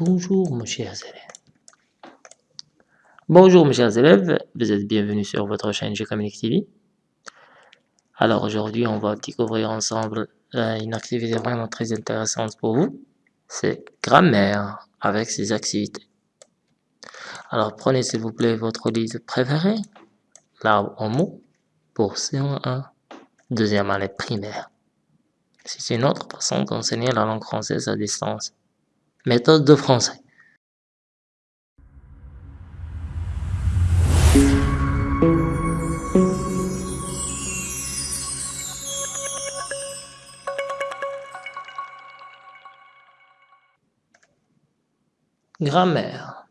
Bonjour mes chers élèves. Bonjour mes chers élèves, vous êtes bienvenus sur votre chaîne G-Communique TV. Alors aujourd'hui on va découvrir ensemble euh, une activité vraiment très intéressante pour vous. C'est grammaire avec ses activités. Alors prenez s'il vous plaît votre livre préféré, l'arbre en mots, pour C1, deuxième année primaire. C'est une autre façon d'enseigner la langue française à distance. Méthode de français. Grammaire.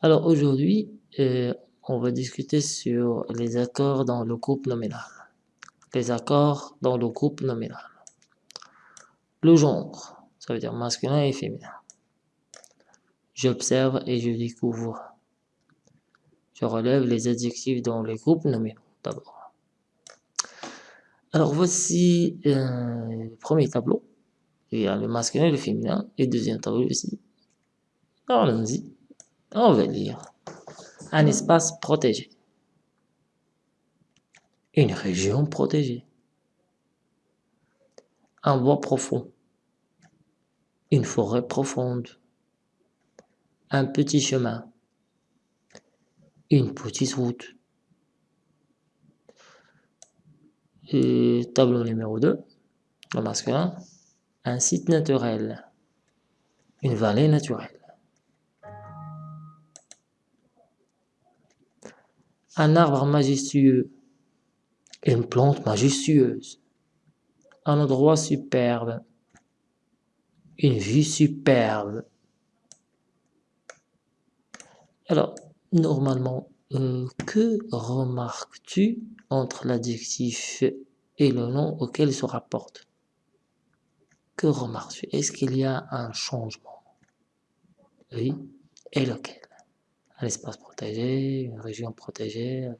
Alors aujourd'hui, euh, on va discuter sur les accords dans le groupe nominal. Les accords dans le groupe nominal. Le genre, ça veut dire masculin et féminin. J'observe et je découvre. Je relève les adjectifs dans les groupes nominaux d'abord. Alors voici euh, le premier tableau. Il y a le masculin et le féminin. Et deuxième tableau ici. Allons-y. On va lire. Un espace protégé. Une région protégée. Un bois profond. Une forêt profonde. Un petit chemin. Une petite route. Tableau numéro 2, le masculin. Un site naturel. Une vallée naturelle. Un arbre majestueux une plante majestueuse, un endroit superbe, une vue superbe. Alors, normalement, euh, que remarques-tu entre l'adjectif et le nom auquel il se rapporte? Que remarques-tu? Est-ce qu'il y a un changement? Oui. Et lequel? Un espace protégé, une région protégée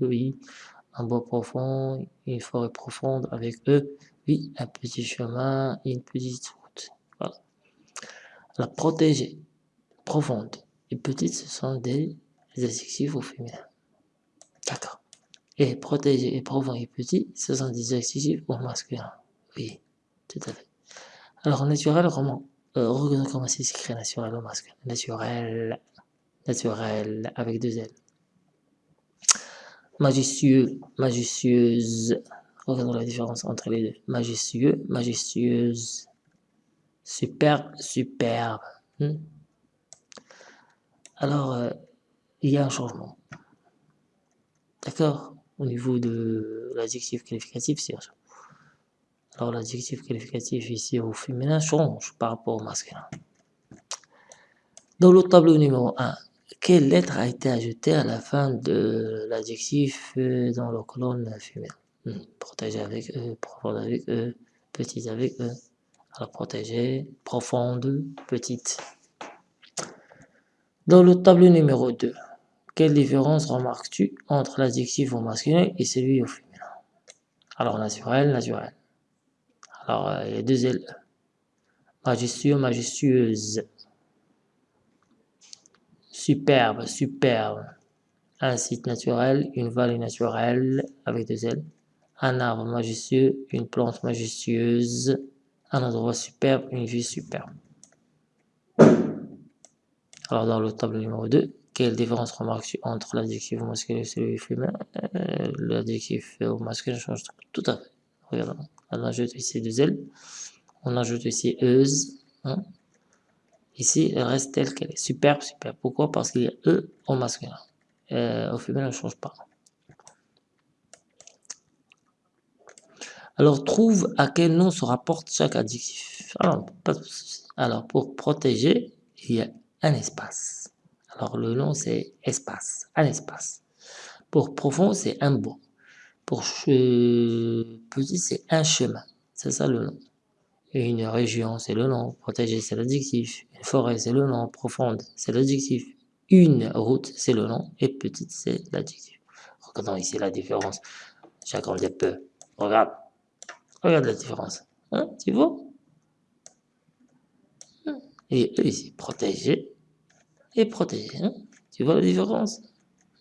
Oui un bois profond, une forêt profonde avec eux, oui, un petit chemin, une petite. La protégée, profonde et petite, ce sont des adjectifs au féminin. D'accord. Et protégé et profond et petit, ce sont des adjectifs au masculin. Oui, tout à fait. Alors, naturel, comment euh, comment c'est écrit naturel au masculin? Naturel, naturel, avec deux L majestueux, majestueuse. Regardons la différence entre les deux. Majestueux, majestueuse. Superbe, superbe. Hmm. Alors, euh, il y a un changement. D'accord? Au niveau de l'adjectif qualificatif, c'est ça. Alors, l'adjectif qualificatif ici au féminin change par rapport au masculin. Dans le tableau numéro 1, quelle lettre a été ajoutée à la fin de l'adjectif euh, dans la colonne féminin? Hmm, Protégé avec E, profonde avec E, petite avec E. Alors protégée, profonde, petite. Dans le tableau numéro 2, quelle différence remarques-tu entre l'adjectif au masculin et celui au féminin? Alors naturel, naturel. Alors euh, il y a deux L. Majestueux, majestueuse. Superbe, superbe. Un site naturel, une vallée naturelle avec des ailes. Un arbre majestueux, une plante majestueuse. Un endroit superbe, une vue superbe. Alors dans le tableau numéro 2, quelle différence remarques-tu entre l'adjectif masculin et celui féminin? Euh, L'adjectif masculin change tout à fait. Regardons. On ajoute ici deux ailes. On ajoute ici euse. Hein. Ici, elle reste telle qu'elle est. Superbe, superbe. Pourquoi? Parce qu'il y a E au masculin. Euh, au féminin, ne change pas. Alors, trouve à quel nom se rapporte chaque adjectif. Alors, Alors, pour protéger, il y a un espace. Alors, le nom, c'est espace. Un espace. Pour profond, c'est un bois. Pour petit, c'est un chemin. C'est ça le nom. Une région, c'est le nom. Protégé, c'est l'adjectif. Une forêt, c'est le nom. Profonde, c'est l'adjectif. Une route, c'est le nom. Et petite, c'est l'adjectif. Regardons ici la différence. Des peu. Regarde. Regarde la différence. Hein, tu vois? Hein? Et eux ici, protégé et protégé. Hein. Tu vois la différence?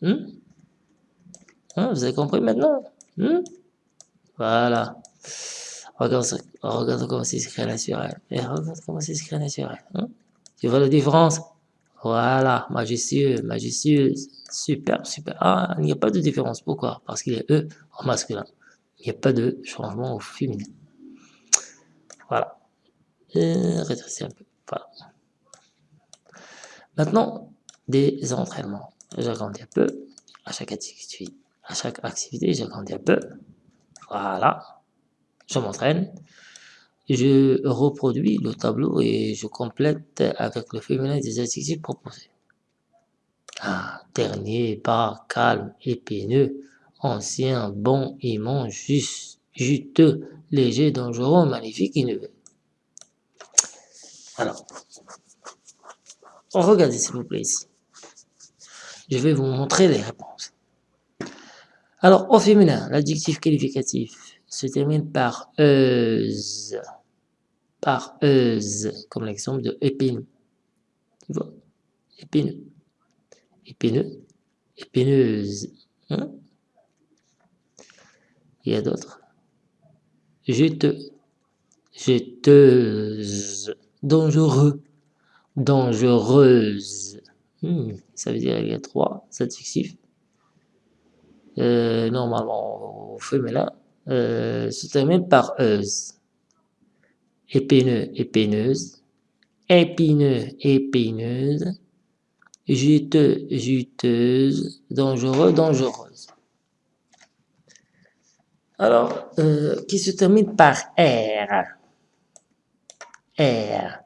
Hein? Hein, Vous avez compris maintenant? Voilà. Regarde, regarde comment c'est écrit naturel. Et regarde comment c'est écrit naturel. Tu vois la différence? Voilà, majestueux, majestueux, super, super. Ah, il n'y a pas de différence. Pourquoi? Parce qu'il est E en masculin. Il n'y a pas de changement au féminin. Voilà. Un peu. Voilà. Maintenant, des entraînements. J'agrandis un peu. À chaque activité, à chaque activité, j'agrandis un peu. Voilà. Je m'entraîne. Je reproduis le tableau et je complète avec le féminin des adjectifs proposés. Ah, dernier, bas, calme, épineux, ancien, bon, immense, juste, juteux, léger, dangereux, magnifique, innové. Alors, regardez s'il vous plaît ici. Je vais vous montrer les réponses. Alors, au féminin, l'adjectif qualificatif se termine par euse. Par euse, comme l'exemple de épineux. Tu vois? Épineux. Épineux. Épineuse. Hein? Il y a d'autres. Juteux. Jeteuse dangereux, dangereuse. Hmm, ça veut dire qu'il y a trois adjectifs. Euh, normalement, au féminin, euh, se termine par euse. Épineux, épineuse. Épineux, épineuse. Juteux, juteuse. Dangereux, dangereuse. Alors, euh, qui se termine par R. R.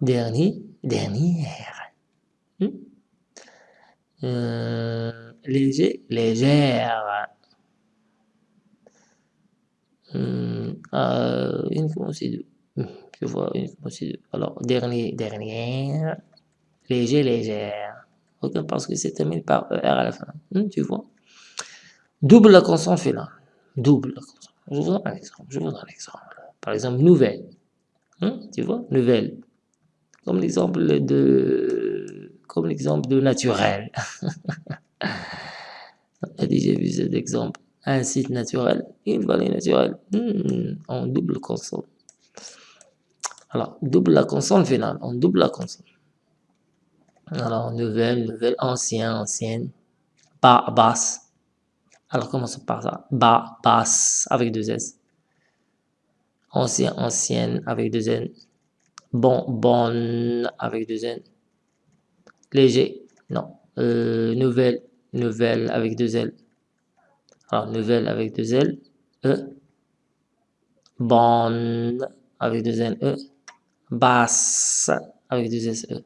Dernier, dernière. Hmm? Euh, léger, légère. Hmm, euh, ces deux. Hmm, je vois uniquement ces deux. Alors, dernier, dernière. Léger, légère. Ok, parce que c'est terminé par ER à la fin. Hmm, tu vois? Double la consonne finale. Double. Je vous donne un exemple. Je vous donne un exemple. Par exemple, nouvelle. Hein, tu vois, nouvelle. Comme l'exemple de, comme l'exemple de naturel. On a déjà vu cet exemple? Un site naturel, une vallée naturelle, hmm, en double consonne. Alors, double la consonne finale, on double la consonne. Alors, nouvelle, nouvelle, ancien, ancienne, bas, basse. Alors, commençons par ça? Bas, basse, avec deux S. Ancien, ancienne avec deux N, bon, bonne avec deux N, léger, non, euh, nouvelle, nouvelle avec deux L, alors nouvelle avec deux L, E, bonne avec deux N, E, basse avec deux S, E,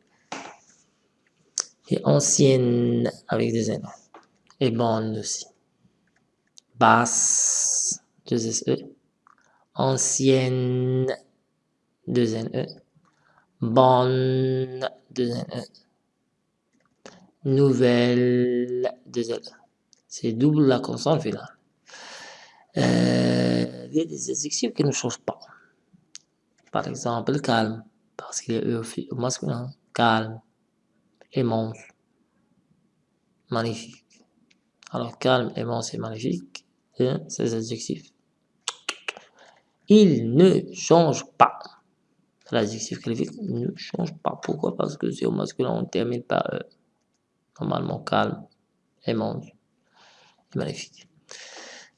et ancienne avec deux N, et bonne aussi, basse, deux S, E, ancienne, 2 NE, bonne, 2 NE, nouvelle, 2 NE. C'est double la consonne finale. Euh, il y a des adjectifs qui ne changent pas. Par exemple, calme, parce qu'il est E au masculin, calme, immense, magnifique. Alors, calme, immense et magnifique, hein, ces adjectifs il ne change pas. L'adjectif qualifié ne change pas. Pourquoi? Parce que c'est au masculin, on termine par euh, normalement calme, aimant, magnifique.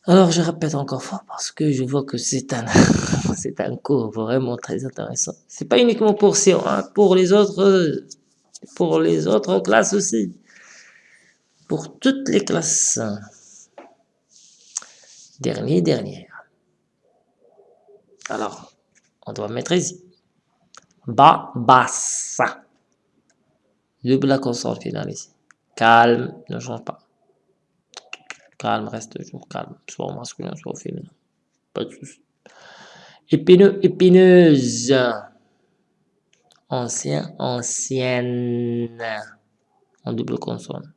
Alors, je répète encore fois parce que je vois que c'est un, c'est un cours vraiment très intéressant. C'est pas uniquement pour Sion, hein, pour les autres, pour les autres classes aussi. Pour toutes les classes. Dernier, dernière. Alors, on doit mettre ici. Ba, bassa. Double la consonne finale ici. Calme, ne change pas. Calme, reste toujours calme. Soit au masculin, soit au féminin. Pas de souci. Épineux, épineuse. Ancien, ancienne. En double consonne.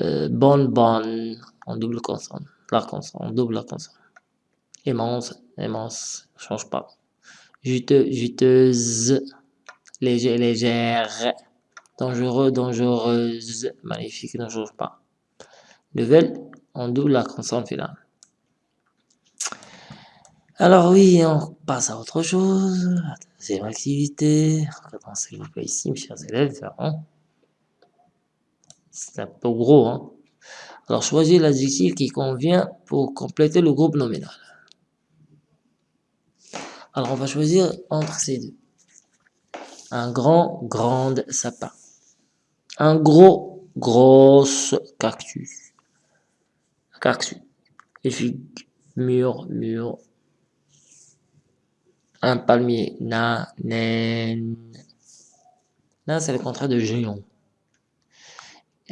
Euh, bonne, bonne. En double consonne. La consonne, en double la consonne immense, immense, change pas. juteux, juteuse, léger, légère, dangereux, dangereuse, magnifique, ne change pas. Nouvelle, on double la consonne finale. Alors oui, on passe à autre chose. La deuxième activité. Regardons s'il vous plaît ici, mes chers élèves. C'est un peu gros. Hein. Alors choisissez l'adjectif qui convient pour compléter le groupe nominal. Alors on va choisir entre ces deux. Un grand, grande sapin. Un gros, grosse cactus. Cactus. Et figue, mur, mur, un palmier, na, nen. Na, c'est le contraire de géant.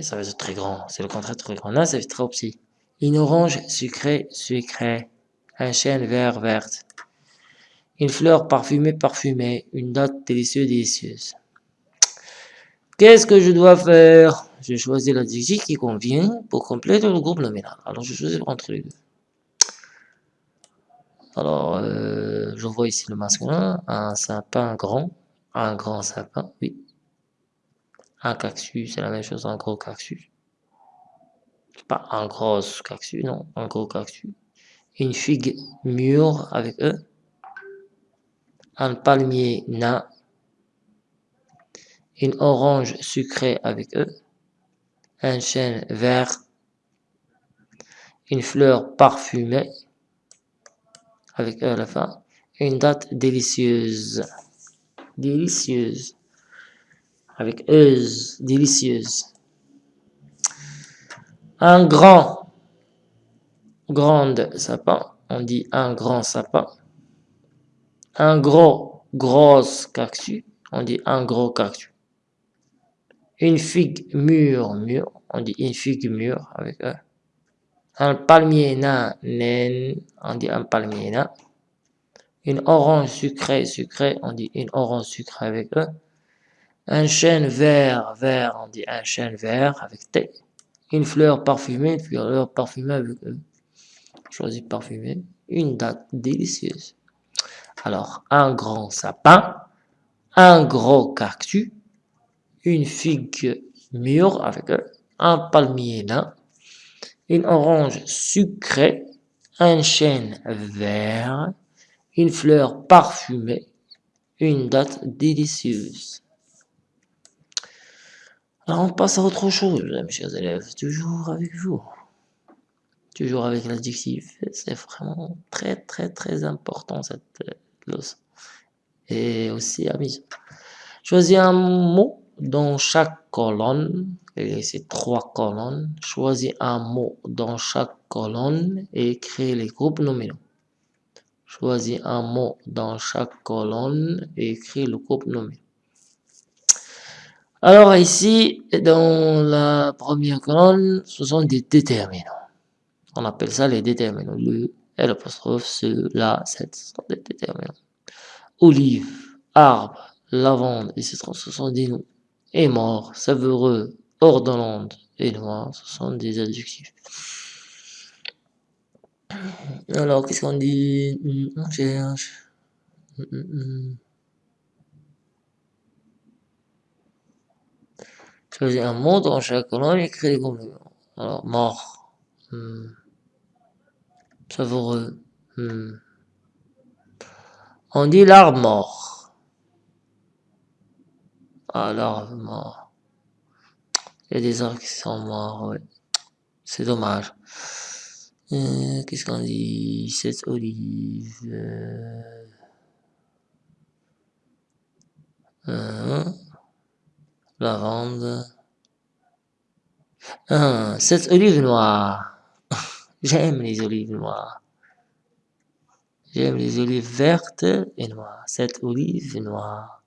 Ça veut dire très grand. C'est le contraire très grand. Na, c'est trop petit. Une orange sucrée, sucrée. Un chêne vert, verte. Une fleur parfumée, parfumée. Une date délicieuse, délicieuse. Qu'est-ce que je dois faire? Je choisis l'adjectif qui convient pour compléter le groupe nominal. Alors, je choisis entre les deux. Alors, euh, je vois ici le masculin, un sapin grand, un grand sapin, oui. Un cactus, c'est la même chose, un gros cactus. Pas un gros cactus, non, un gros cactus. Une figue mûre avec eux. Un palmier nain. Une orange sucrée avec eux. Un chêne vert. Une fleur parfumée avec E à la fin. Une date délicieuse. Délicieuse. Avec euse, délicieuse. Un grand, grande sapin. On dit un grand sapin. Un gros, grosse cactus. On dit un gros cactus. Une figue mûre, mûre. On dit une figue mûre avec E un palmier nain, on dit un palmier nain. Une orange sucrée, sucrée, on dit une orange sucrée avec E. Un chêne vert, vert, on dit un chêne vert avec T. Une fleur parfumée, une fleur parfumée avec E. Choisis parfumée. Une date délicieuse. Alors, un grand sapin, un gros cactus, une figue mûre avec E, un palmier nain, une orange sucrée, un chêne vert, une fleur parfumée, une date délicieuse. Alors on passe à autre chose, mes chers élèves, toujours avec vous. Toujours avec l'adjectif, c'est vraiment très très très important cette leçon. Et aussi amusant. Choisis un mot dans chaque colonne et ces trois colonnes, choisis un mot dans chaque colonne et crée les groupes nominaux. Choisis un mot dans chaque colonne et crée le groupe nominal. Alors ici, dans la première colonne, ce sont des déterminants. On appelle ça les déterminants. Le, l'apostrophe, ce, la, cette, ce sont des déterminants. Olive, arbre, lavande, etc. Ce sont des noms. Et mort, savoureux, ordonnante et noir, ce sont des adjectifs. Alors, qu'est-ce qu'on dit? On cherche. Choisis un mot dans chaque colonne et écrit les compléments. Alors, mort. Hmm. Savoureux. Hmm. On dit l'arbre mort. Ah, l'arbre mort. Il y a des arbres qui sont morts, ouais. C'est dommage. Euh, qu'est-ce qu'on dit? Cette olive. Euh, euh, lavande. cette olive noire. J'aime les olives noires. J'aime les olives vertes et noires. Cette olive noire.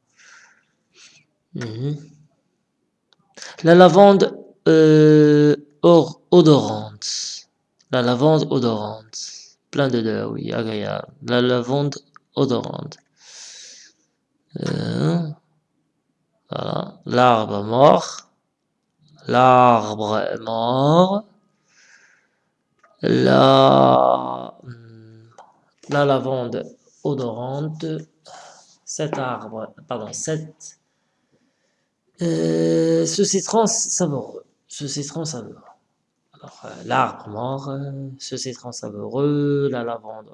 Mhm. La lavande euh, odorante. La lavande odorante. Plein d'odeurs, oui, agréable. La lavande odorante. Euh, L'arbre mort. L'arbre mort. La, la lavande odorante. cet arbre, pardon, cet, euh, ce citron savoureux, ce citron savoureux. Alors, euh, l'arbre mort, euh, ce citron savoureux, la lavande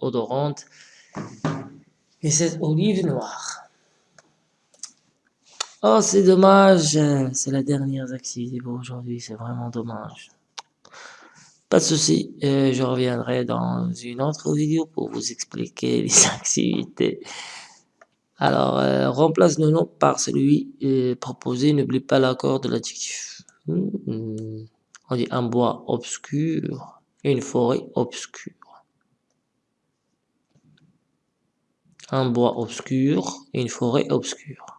odorante, et cette olive noire. Oh, c'est dommage, c'est la dernière activité pour aujourd'hui, c'est vraiment dommage. Pas de souci, euh, je reviendrai dans une autre vidéo pour vous expliquer les activités. Alors, euh, remplace le nom par celui euh, proposé, n'oublie pas l'accord de l'adjectif. Hmm. On dit un bois obscur, une forêt obscure. Un bois obscur, une forêt obscure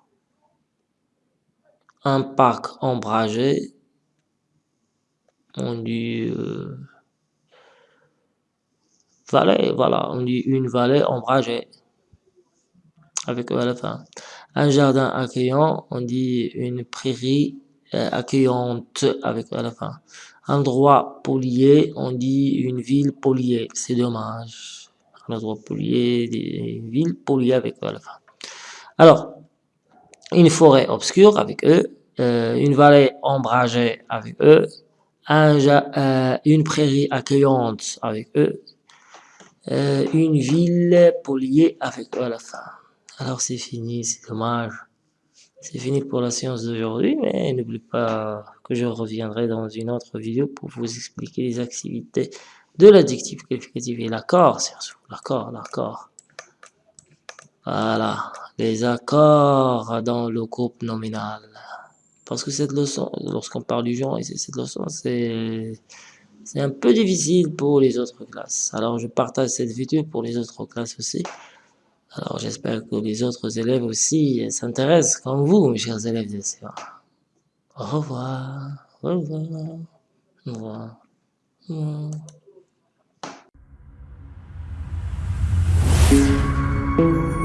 un parc ombragé, on dit euh, vallée, voilà, on dit une vallée ombragée, avec à la fin. Un jardin accueillant, on dit une prairie euh, accueillante, avec à la fin. Un endroit polié, on dit une ville poliée, c'est dommage. Un endroit polié, une ville poliée avec à la fin. Alors, une forêt obscure avec eux, euh, une vallée ombragée avec eux, un, euh, une prairie accueillante avec eux, euh, une ville poliée avec eux à la fin. Alors c'est fini, c'est dommage. C'est fini pour la séance d'aujourd'hui, mais n'oublie pas que je reviendrai dans une autre vidéo pour vous expliquer les activités de l'adjectif qualificatif et l'accord, surtout. L'accord, l'accord. Voilà les accords dans le groupe nominal. Parce que cette leçon, lorsqu'on parle du genre, cette leçon, c'est un peu difficile pour les autres classes. Alors, je partage cette vidéo pour les autres classes aussi. Alors, j'espère que les autres élèves aussi s'intéressent comme vous, mes chers élèves de Au revoir. Au revoir. Au revoir. Au revoir.